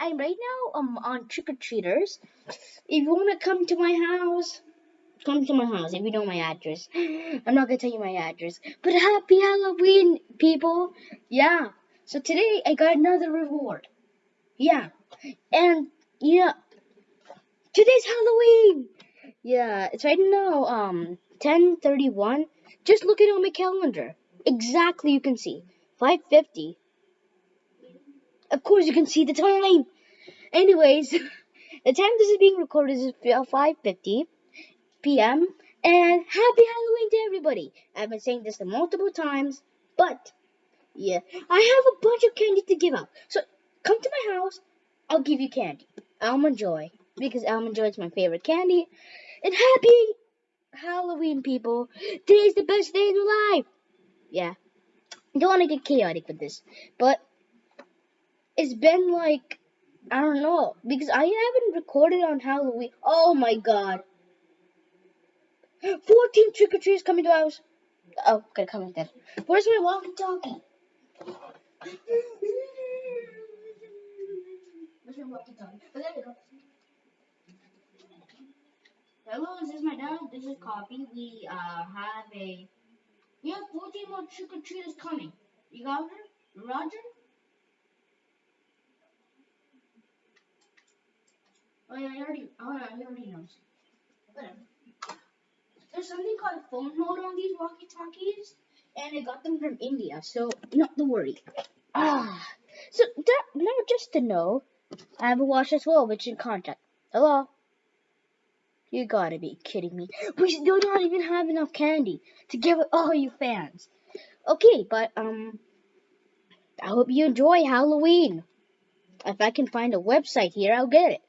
I'm right now um on trick or treaters. If you wanna come to my house, come to my house. If you know my address, I'm not gonna tell you my address. But happy Halloween, people! Yeah. So today I got another reward. Yeah, and yeah, today's Halloween. Yeah, it's right now um 10:31. Just look at it on my calendar. Exactly, you can see 5:50. Of course, you can see the time. Anyways, the time this is being recorded is 5:50 p.m. And happy Halloween to everybody. I've been saying this multiple times, but yeah, I have a bunch of candy to give out. So come to my house. I'll give you candy. Almond Joy, because Almond Joy is my favorite candy. And happy Halloween, people. Today's the best day in life. Yeah. Don't want to get chaotic with this, but it's been like I don't know because I haven't recorded on Halloween. Oh my god. 14 trick or treaters coming to our house. Oh, gotta come that. Where's my walkie talkie? Oh. Hello, this is my dad. This is Coffee. We uh have a we have 14 more trick or treaters coming. You got her? Roger? Oh yeah, he already oh no, he already knows. Whatever. There's something called phone mode on these walkie talkies and I got them from India, so not to worry. Ah so that now just to know I have a watch as well, which in contact. Hello? You gotta be kidding me. We still don't even have enough candy to give all you fans. Okay, but um I hope you enjoy Halloween. If I can find a website here, I'll get it.